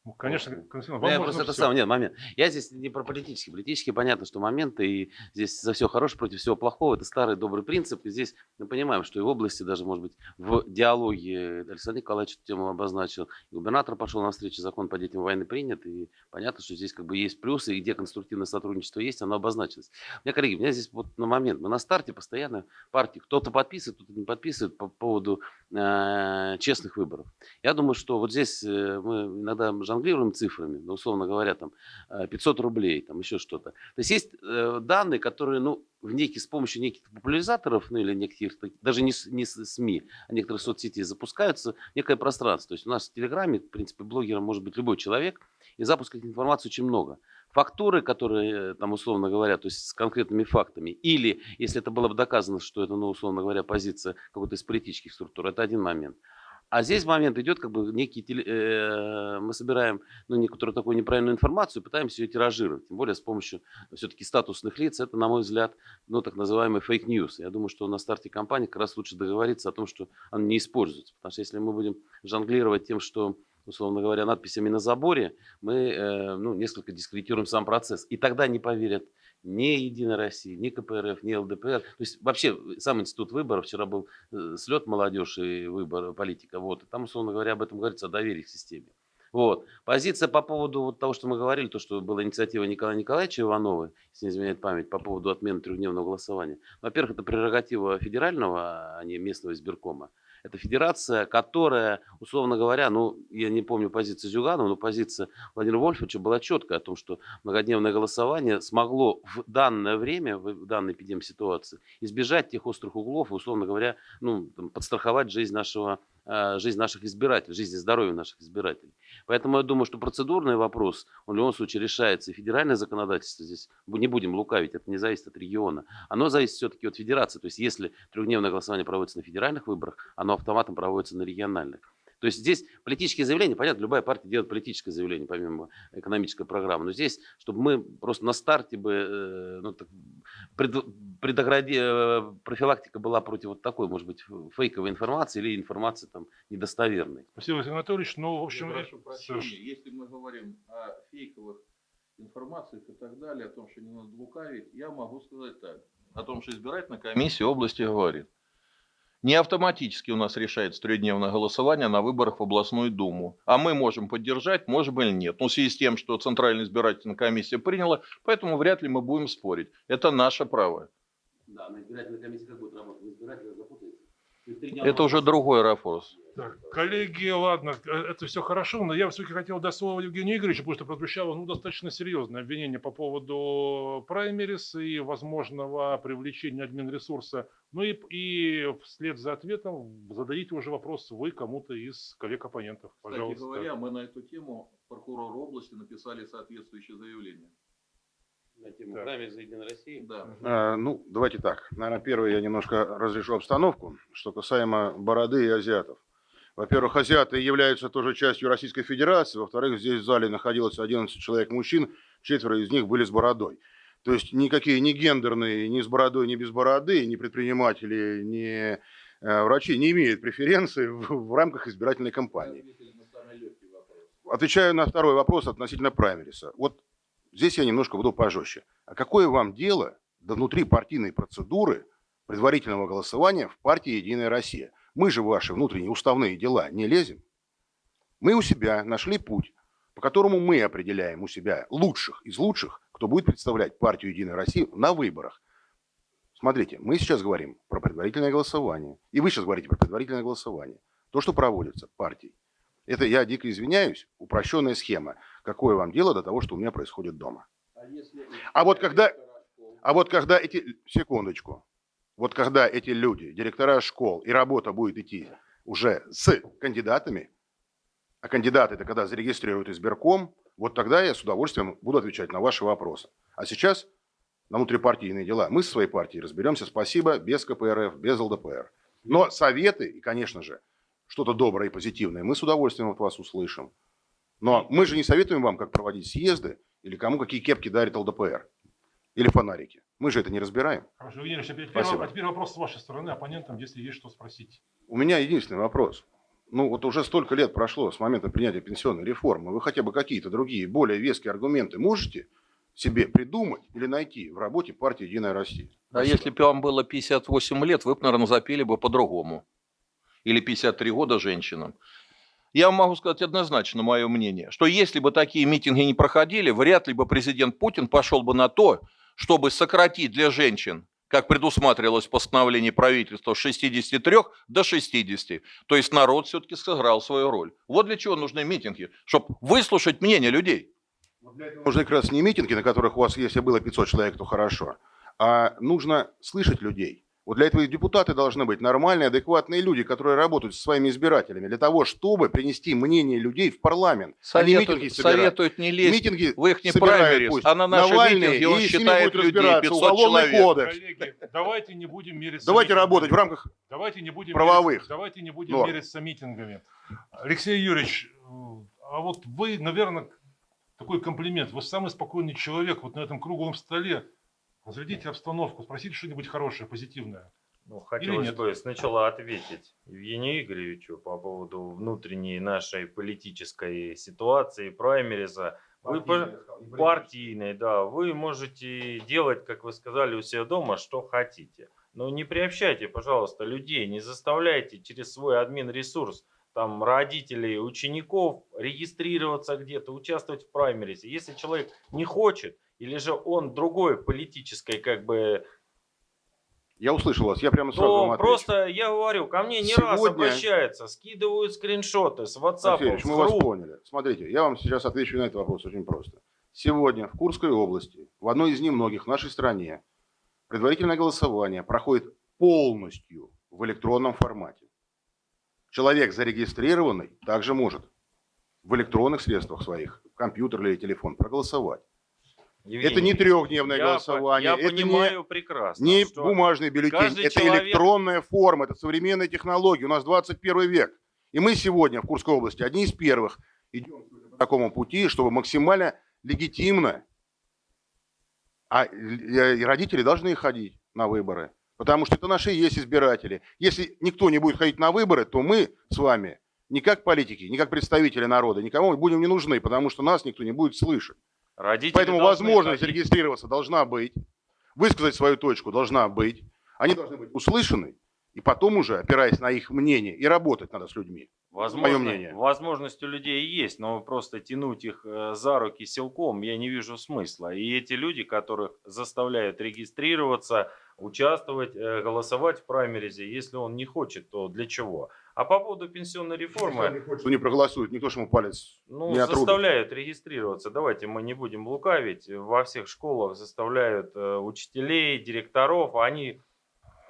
Ну, конечно? Константин, Ну, вам я можно просто это самое, нет, момент. Я здесь не про политический. Политически понятно, что моменты, и здесь за все хорошее против всего плохого. Это старый добрый принцип. И здесь мы понимаем, что и в области, даже, может быть, в диалоге Александр Николаевич эту тему обозначил. И губернатор пошел навстречу, закон по детям войны принят. И понятно, что здесь как бы есть плюсы, и где конструктивное сотрудничество есть, оно обозначилось. У меня, коллеги, у меня здесь вот на момент. Мы на старте постоянно партии. Кто-то подписывает, кто-то не подписывает по поводу э, честных выборов. Я думаю, что вот здесь э, мы иногда жонглируем цифрами, ну, условно говоря, там э, 500 рублей, там еще что-то. То есть есть э, данные, которые, ну, в некий, с помощью неких популяризаторов, ну или так- даже не, не СМИ, а некоторых соцсетей запускаются некое пространство. То есть у нас в Телеграме, в принципе, блогером может быть любой человек, и запуска этой информации очень много. Фактуры, которые, э, там, условно говоря, то есть с конкретными фактами, или если это было бы доказано, что это, ну, условно говоря, позиция какой-то из политических структур, это один момент. А здесь момент идет, как бы некий, теле- э, мы собираем ну, некоторую такую неправильную информацию, пытаемся ее тиражировать, тем более с помощью все-таки статусных лиц, это, на мой взгляд, ну, так называемый fake news. Я думаю, что на старте кампании как раз лучше договориться о том, что он не используется, потому что если мы будем жонглировать тем, что условно говоря, надписями на заборе, мы э, ну, несколько дискредитируем сам процесс. И тогда не поверят ни Единая Россия, ни КПРФ, ни ЛДПР. То есть вообще сам институт выборов, вчера был э, слет молодежи и выбор политика, вот, там, условно говоря, об этом говорится, о доверии к системе. Вот. Позиция по поводу вот того, что мы говорили, то, что была инициатива Николая Николаевича Иванова, если не изменяет память, по поводу отмены трехдневного голосования. Во-первых, это прерогатива федерального, а не местного избиркома. Это федерация, которая, условно говоря, ну, я не помню позиции Зюганова, но позиция Владимира Вольфовича была четкая о том, что многодневное голосование смогло в данное время, в данной эпидемситуации, избежать тех острых углов и, условно говоря, ну, там, подстраховать жизнь нашего жизнь наших избирателей, жизнь и здоровье наших избирателей. Поэтому я думаю, что процедурный вопрос, он в любом случае решается, и федеральное законодательство здесь, не будем лукавить, это не зависит от региона, оно зависит все-таки от федерации. То есть если трехдневное голосование проводится на федеральных выборах, оно автоматом проводится на региональных. То есть здесь политические заявления, понятно, любая партия делает политическое заявление, помимо экономической программы. Но здесь, чтобы мы просто на старте бы, э, ну, так, пред- предогради- э, профилактика была против вот такой, может быть, фейковой информации или информации там недостоверной. Спасибо, Василий Анатольевич. Ну, в Я общем, прошу э, прощения, если мы говорим о фейковых информациях и так далее, о том, что не надо лукавить, я могу сказать так. О том, что избирательная комиссия области говорит. Не автоматически у нас решается трехдневное голосование на выборах в областную думу. А мы можем поддержать, можем или нет. Но в связи с тем, что Центральная избирательная комиссия приняла, поэтому вряд ли мы будем спорить. Это наше право. Да, на избирательной комиссии как будет работать? Это уже другой ракурс. Так, коллеги, ладно, э, это все хорошо, но я все-таки хотел дать слово Евгению Игоревичу, потому что прозвучало ну, достаточно серьезное обвинение по поводу праймерис и возможного привлечения админресурса. Ну и, и вслед за ответом зададите уже вопрос вы кому-то из коллег-оппонентов. Пожалуйста. Кстати говоря, мы на эту тему прокурору области написали соответствующее заявление. На тему Так. праймериз за Единой России. Да. А, ну, давайте так. Наверное, первое, я немножко разрешу обстановку, что касаемо бороды и азиатов. Во-первых, азиаты являются тоже частью Российской Федерации. Во-вторых, здесь в зале находилось 11 человек мужчин, четверо из них были с бородой. То есть никакие ни гендерные, ни с бородой, ни без бороды, ни предприниматели, ни э, врачи не имеют преференции в, в рамках избирательной кампании. Отвечаю на второй вопрос относительно праймериса. Вот здесь я немножко буду пожестче. А какое вам дело до внутрипартийной процедуры предварительного голосования в партии «Единая Россия»? Мы же в ваши внутренние уставные дела не лезем. Мы у себя нашли путь, по которому мы определяем у себя лучших из лучших, кто будет представлять партию «Единая Россия» на выборах. Смотрите, мы сейчас говорим про предварительное голосование. И вы сейчас говорите про предварительное голосование. То, что проводится партией. Это, я дико извиняюсь, упрощенная схема. Какое вам дело до того, что у меня происходит дома? А вот когда, а вот когда эти, секундочку, вот когда эти люди, директора школ, и работа будет идти уже с кандидатами, а кандидаты это когда зарегистрируют избирком, вот тогда я с удовольствием буду отвечать на ваши вопросы. А сейчас на внутрипартийные дела мы со своей партией разберемся, спасибо, без КПРФ, без ЛДПР. Но советы и, конечно же, что-то доброе и позитивное мы с удовольствием от вас услышим. Но мы же не советуем вам, как проводить съезды или кому какие кепки дарит ЛДПР или фонарики. Мы же это не разбираем. Хорошо, Евгений Ильич, а теперь, Спасибо. а теперь вопрос с вашей стороны оппонентам, если есть что спросить. У меня единственный вопрос. Ну вот уже столько лет прошло с момента принятия пенсионной реформы. Вы хотя бы какие-то другие, более веские аргументы можете себе придумать или найти в работе партии «Единая Россия»? А Спасибо. если бы вам было 58 лет, вы бы, наверное, запели бы по-другому. Или 53 года женщинам. Я могу сказать однозначно мое мнение, что если бы такие митинги не проходили, вряд ли бы президент Путин пошел бы на то, чтобы сократить для женщин, как предусматривалось в постановлении правительства, с 63 до 60. То есть народ все-таки сыграл свою роль. Вот для чего нужны митинги, чтобы выслушать мнение людей. Нужны как раз не митинги, на которых у вас, если было 500 человек, то хорошо, а нужно слышать людей. Вот для этого и депутаты должны быть нормальные, адекватные люди, которые работают со своими избирателями, для того, чтобы принести мнение людей в парламент. не митинги Советуют, собирать. советуют не лезть Митинги в их не собирают праймерис, пусть а на наши Навальный, митинги он и считает людей разбираться 500 уголовный человек. кодекс. Коллеги, давайте не будем мериться Давайте митингами. работать в рамках Давайте не будем правовых мериться- давайте не будем норм. мериться митингами. Алексей Юрьевич, э, а вот вы, наверное, такой комплимент. Вы самый спокойный человек вот на этом круглом столе. Разрядите обстановку, спросите что-нибудь хорошее, позитивное. Ну, хотелось бы сначала ответить Евгению Игоревичу по поводу внутренней нашей политической ситуации, праймериза. Вы по- партийной, да, вы можете делать, как вы сказали, у себя дома, что хотите. Но не приобщайте, пожалуйста, людей, не заставляйте через свой админ-ресурс там родителей, учеников регистрироваться где-то, участвовать в праймеризе. Если человек не хочет, или же он другой политической как бы Я услышал вас, я прямо сразу вам то отвечу. просто, я говорю, ко мне не раз Сегодня- обращаются, скидывают скриншоты с WhatsApp, с мы вас поняли. Смотрите, я вам сейчас отвечу на этот вопрос очень просто. Сегодня в Курской области, в одной из немногих в нашей стране, предварительное голосование проходит полностью в электронном формате. Человек зарегистрированный также может в электронных средствах своих, компьютер или телефон, проголосовать. Евгений, это не трехдневное я голосование, Я это не- понимаю прекрасно, Не бумажный бюллетень, это человек- электронная форма, это современная технология. У нас 21 век. И мы сегодня в Курской области одни из первых идем по такому пути, чтобы максимально легитимно, а э, родители должны ходить на выборы, потому что это наши есть избиратели. Если никто не будет ходить на выборы, то мы с вами не как политики, не как представители народа, никому будем не нужны, потому что нас никто не будет слышать. Родители Поэтому возможность ходить. зарегистрироваться должна быть, высказать свою точку должна быть. Они должны быть услышаны И потом уже, опираясь на их мнение, и работать надо с людьми. Возможно, мнение. возможность у людей есть, но просто тянуть их э, за руки силком я не вижу смысла. И эти люди, которых заставляют регистрироваться, участвовать, э, голосовать в праймеризе, если он не хочет, то для чего? А по поводу пенсионной реформы, Что не проголосует, никто же ему палец ну, не отрубит. заставляют регистрироваться. Давайте мы не будем лукавить. Во всех школах заставляют э, учителей, директоров, они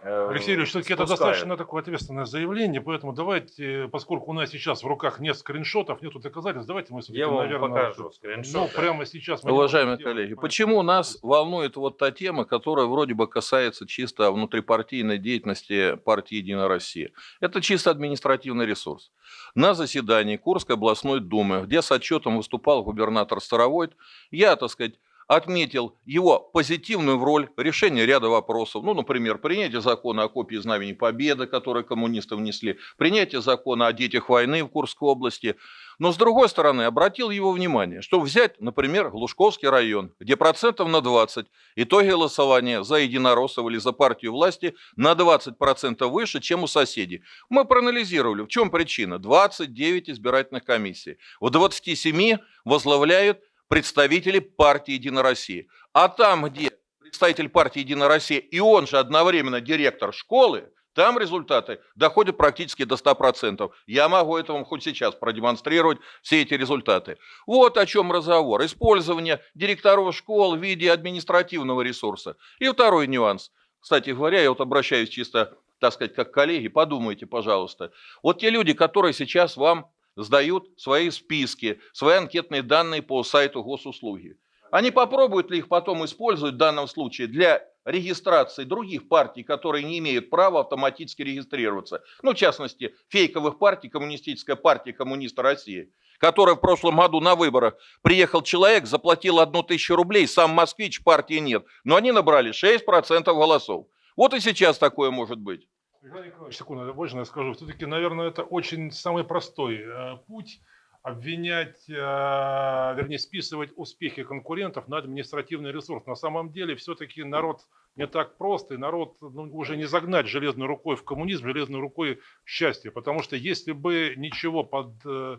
Алексей Юрьевич, все-таки это достаточно такое ответственное заявление, поэтому давайте, поскольку у нас сейчас в руках нет скриншотов, нету доказательств, давайте мы все-таки, наверное, покажу ну, скриншоты. прямо сейчас... Уважаемые коллеги, поэтому- почему нас волнует вот та тема, которая вроде бы касается чисто внутрипартийной деятельности партии «Единая Россия»? Это чисто административный ресурс. На заседании Курской областной думы, где с отчетом выступал губернатор Старовойт, я, так сказать, отметил его позитивную роль решения ряда вопросов. Ну, например, принятие закона о копии Знамени Победы, который коммунисты внесли, принятие закона о детях войны в Курской области. Но, с другой стороны, обратил его внимание, что взять, например, Глушковский район, где процентов на 20 итоги голосования за единороссов или за партию власти на 20% выше, чем у соседей. Мы проанализировали, в чем причина. 29 избирательных комиссий. В 27 возглавляют представители партии «Единая Россия». А там, где представитель партии «Единая Россия» и он же одновременно директор школы, там результаты доходят практически до 100%. Я могу это вам хоть сейчас продемонстрировать, все эти результаты. Вот о чем разговор. Использование директоров школ в виде административного ресурса. И второй нюанс. Кстати говоря, я вот обращаюсь чисто, так сказать, как коллеги, подумайте, пожалуйста. Вот те люди, которые сейчас вам сдают свои списки, свои анкетные данные по сайту госуслуги. Они попробуют ли их потом использовать в данном случае для регистрации других партий, которые не имеют права автоматически регистрироваться. Ну, в частности, фейковых партий, Коммунистическая партия коммуниста России, которая в прошлом году на выборах приехал человек, заплатил одну тысячу рублей, сам москвич, партии нет, но они набрали 6% голосов. Вот и сейчас такое может быть. Михаил Николаевич, секунду, можно я скажу? Все-таки, наверное, это очень самый простой э, путь обвинять, э, вернее, списывать успехи конкурентов на административный ресурс. На самом деле, все-таки народ не так прост, и народ ну, уже не загнать железной рукой в коммунизм, железной рукой в счастье. Потому что если бы ничего под, э,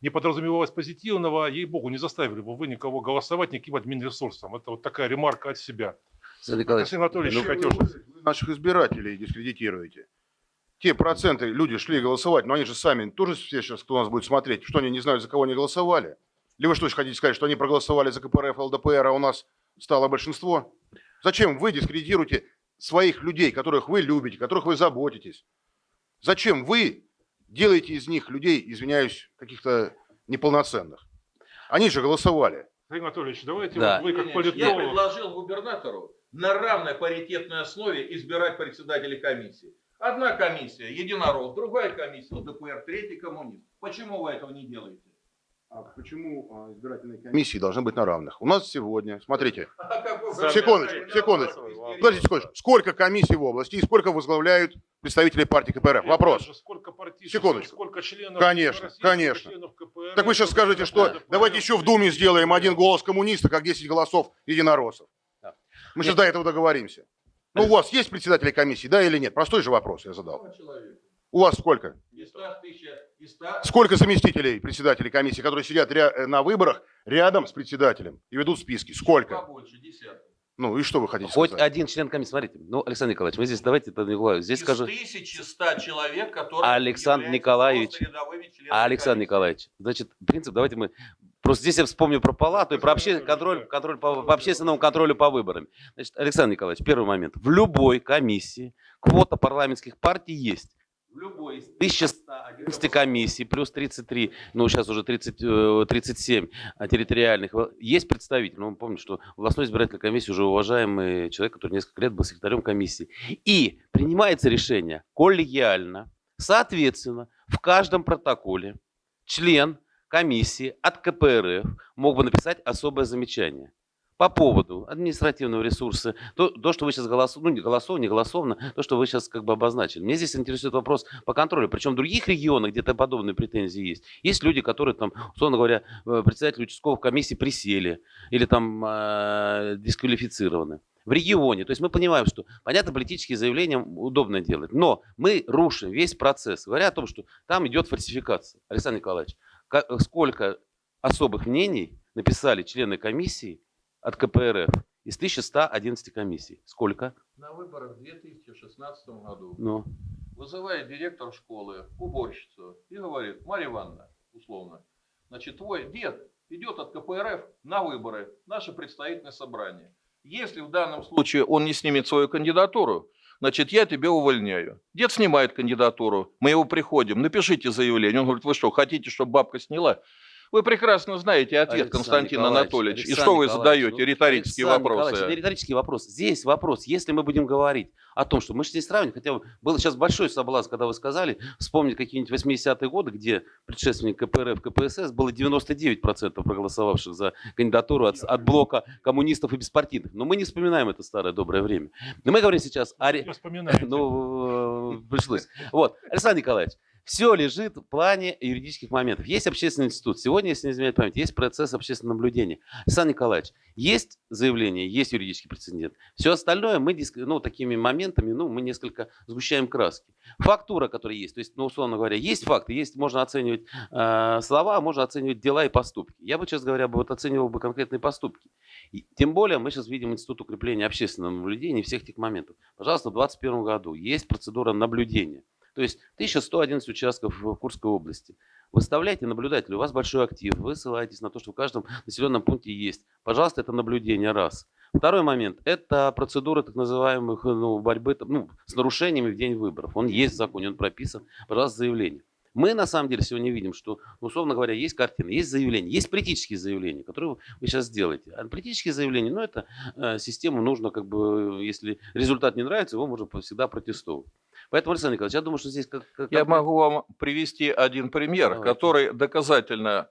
не подразумевалось позитивного, ей-богу, не заставили бы вы никого голосовать никаким админресурсом. Это вот такая ремарка от себя. Александр Николаевич, Алексей Анатольевич, Ну, хотел вы наших избирателей дискредитируете. Те проценты люди шли голосовать, но они же сами тоже все сейчас, кто нас будет смотреть, что они не знают, за кого они голосовали? Или вы что хотите сказать, что они проголосовали за КПРФ, ЛДПР, а у нас стало большинство? Зачем вы дискредитируете своих людей, которых вы любите, которых вы заботитесь? Зачем вы делаете из них людей, извиняюсь, каких-то неполноценных? Они же голосовали. Игорь Анатольевич, давайте Да. вот вы как Я политолог. предложил губернатору на равной паритетной основе избирать председателей комиссии. Одна комиссия единорог, другая комиссия ЛДПР, третий коммунист. Почему вы этого не делаете? А почему избирательные комиссии должны быть на равных? У нас сегодня, смотрите, <laughs> А Секундочку, секундочку. Подождите секундочку. Сколько комиссий в области и сколько возглавляют представители партии КПРФ? Вопрос. Сколько партий, Секундочку. сколько членов Конечно, России, конечно. членов КПРФ, Так вы сейчас скажете, что давайте еще в Думе сделаем один голос коммуниста, как 10 голосов единороссов. Мы сейчас до этого договоримся. Ну, у вас есть председатели комиссии, да или нет? Простой же вопрос я задал. У вас сколько? Ста ста- Сколько заместителей председателей комиссии, которые сидят э, на выборах рядом с председателем и ведут списки? Сколько? побольше. Ну и что вы хотите хоть сказать? один член комиссии, смотрите, ну, Александр Николаевич, мы здесь, давайте, это не говорю, здесь Из скажу, 1100 человек, которые Александр Николаевич, Александр комиссии. Николаевич, значит, принцип, давайте мы, просто здесь я вспомню про палату и про обще- контроль, контроль по, по общественному контролю по выборам. Значит, Александр Николаевич, первый момент. В любой комиссии квота парламентских партий есть. В любой из 1111 комиссий, плюс 33, ну сейчас уже 30, э, 37 а, территориальных. Во- Есть представитель, ну помните, что областной избирательной комиссии уже уважаемый человек, который несколько лет был секретарем комиссии. И принимается решение коллегиально, соответственно, в каждом протоколе член комиссии от КПРФ мог бы написать особое замечание по поводу административного ресурса, то, то что вы сейчас голосовали, ну не голосовно, не голосовно, то, что вы сейчас как бы обозначили. Мне здесь интересует вопрос по контролю. Причем в других регионах где-то подобные претензии есть. Есть люди, которые там, условно говоря, э, председатели участковых комиссий присели или там э, дисквалифицированы. в регионе. То есть мы понимаем, что, понятно, политические заявления удобно делать, но мы рушим весь процесс, говоря о том, что там идет фальсификация. Александр Николаевич, сколько особых мнений написали члены комиссии от КПРФ из 1111 комиссий? Сколько? На выборах в 2016 году Ну, вызывает директор школы уборщицу и говорит, Марья Ивановна, условно, значит, твой дед идет от КПРФ на выборы, наше представительное собрание. Если в данном случае он не снимет свою кандидатуру, значит, я тебя увольняю. Дед снимает кандидатуру, мы его приходим, напишите заявление. Он говорит, вы что, хотите, чтобы бабка сняла? Вы прекрасно знаете ответ, Александр Константин Николаевич, Анатольевич. И Александр что вы задаете? ну, Риторические Александр вопросы. это риторический вопрос. Здесь вопрос, если мы будем говорить о том, что мы же здесь сравниваем, хотя бы был сейчас большой соблазн, когда вы сказали, вспомнить какие-нибудь 80-е годы, где предшественник КПРФ, КПСС было 99% проголосовавших за кандидатуру от, от блока коммунистов и беспартийных. Но мы не вспоминаем это старое доброе время. Но мы говорим сейчас о... вспоминаете. <laughs> Ну, э, пришлось. Вот, Александр Николаевич, все лежит в плане юридических моментов. Есть общественный институт. Сегодня, если не изменяет память, есть процесс общественного наблюдения. Александр Николаевич, есть заявление, есть юридический прецедент. Все остальное мы ну, такими моментами ну, мы несколько сгущаем краски. Фактура, которая есть, то есть, ну, условно говоря, есть факты, есть, можно оценивать э, слова, можно оценивать дела и поступки. Я бы, честно говоря, бы вот оценивал бы конкретные поступки. И тем более мы сейчас видим институт укрепления общественного наблюдения всех этих моментов. Пожалуйста, в 2021 году есть процедура наблюдения. То есть 1111 участков в Курской области. Выставляйте наблюдателя, у вас большой актив, вы ссылаетесь на то, что в каждом населенном пункте есть. Пожалуйста, это наблюдение раз. Второй момент – это процедура так называемых ну, борьбы ну, с нарушениями в день выборов. Он есть в законе, он прописан. Пожалуйста, заявление. Мы на самом деле сегодня видим, что, ну, условно говоря, есть картины, есть заявления, есть политические заявления, которые вы сейчас сделаете. А политические заявления, ну, это э, систему нужно, как бы, если результат не нравится, его можно всегда протестовать. Поэтому, Александр Николаевич, я думаю, что здесь как, как- Я могу вам привести один пример, Давайте. который доказательно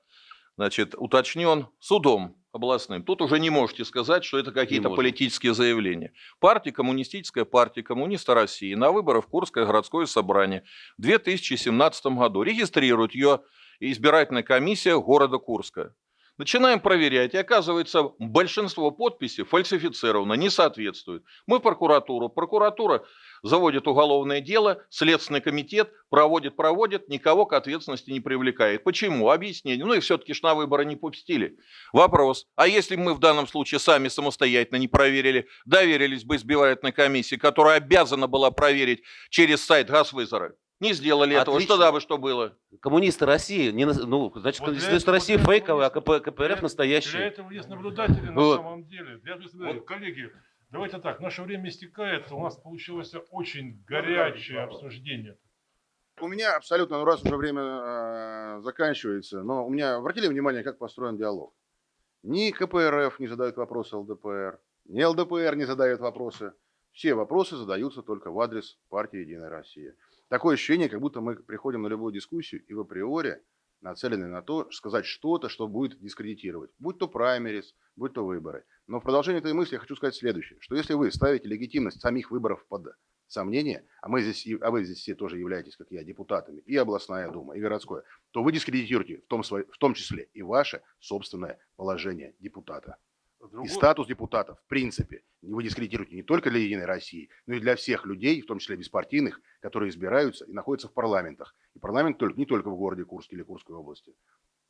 значит, уточнен судом областным. Тут уже не можете сказать, что это какие-то политические заявления. Партия, коммунистическая партия коммуниста России на выборах в Курское городское собрание в 2017 году регистрирует ее избирательная комиссия города Курска. Начинаем проверять, и оказывается, большинство подписей фальсифицировано, не соответствует. Мы в прокуратуру, прокуратура заводит уголовное дело, Следственный комитет проводит, проводит, никого к ответственности не привлекает. Почему? Объяснение. Ну и все-таки ж на выборы не пустили. Вопрос. А если бы мы в данном случае сами самостоятельно не проверили, доверились бы избирательной комиссии, которая обязана была проверить через сайт Газвызора, не сделали этого, Отлично. что да бы что было? коммунисты России, не, на- ну, значит, Вот коммунисты этого- России вот этого фейковые, а КП, КПРФ Для- Для настоящие. этого есть наблюдатели на Вот. самом деле. Для этого наблюдатели. Коллеги, давайте так, наше время истекает, у нас получилось очень горячее обсуждение. У меня абсолютно, ну раз уже время э, заканчивается, но у меня обратили внимание, как построен диалог. Ни КПРФ не задают вопросы ЛДПР, ни ЛДПР не задает вопросы. Все вопросы задаются только в адрес партии «Единая Россия». Такое ощущение, как будто мы приходим на любую дискуссию и в априори нацелены на то, сказать что-то, что будет дискредитировать. Будь то праймерис, будь то выборы. Но в продолжение этой мысли я хочу сказать следующее, что если вы ставите легитимность самих выборов под сомнение, а, мы здесь, а вы здесь все тоже являетесь, как я, депутатами, и областная дума, и городское, то вы дискредитируете в том, в том числе и ваше собственное положение депутата. С И другой- статус депутата, в принципе, вы дискредитируете не только для Единой России, но и для всех людей, в том числе беспартийных, которые избираются и находятся в парламентах. И парламент только, не только в городе Курске или Курской области.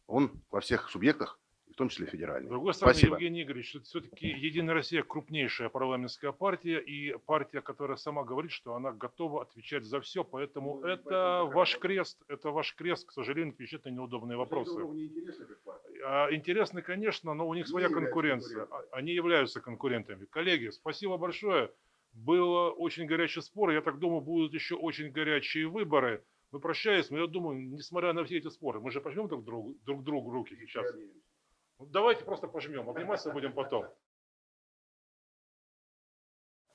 Он во всех субъектах, в том числе С федеральный. другой стороны, Спасибо. Евгений Игоревич, все-таки Единая Россия крупнейшая парламентская партия и партия, которая сама говорит, что она готова отвечать за все, поэтому Ну, это ваш крест, это ваш крест, к сожалению, отвечать на неудобные вопросы. А, Интересно, конечно, но у них своя конкуренция. А- Они являются конкурентами. Коллеги, спасибо большое. Был очень горячий спор. Я так думаю, будут еще очень горячие выборы. Мы прощаемся, но я думаю, несмотря на все эти споры, мы же пожмем друг другу, друг другу руки сейчас. Ну, давайте просто пожмем. Обниматься будем потом.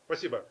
Спасибо.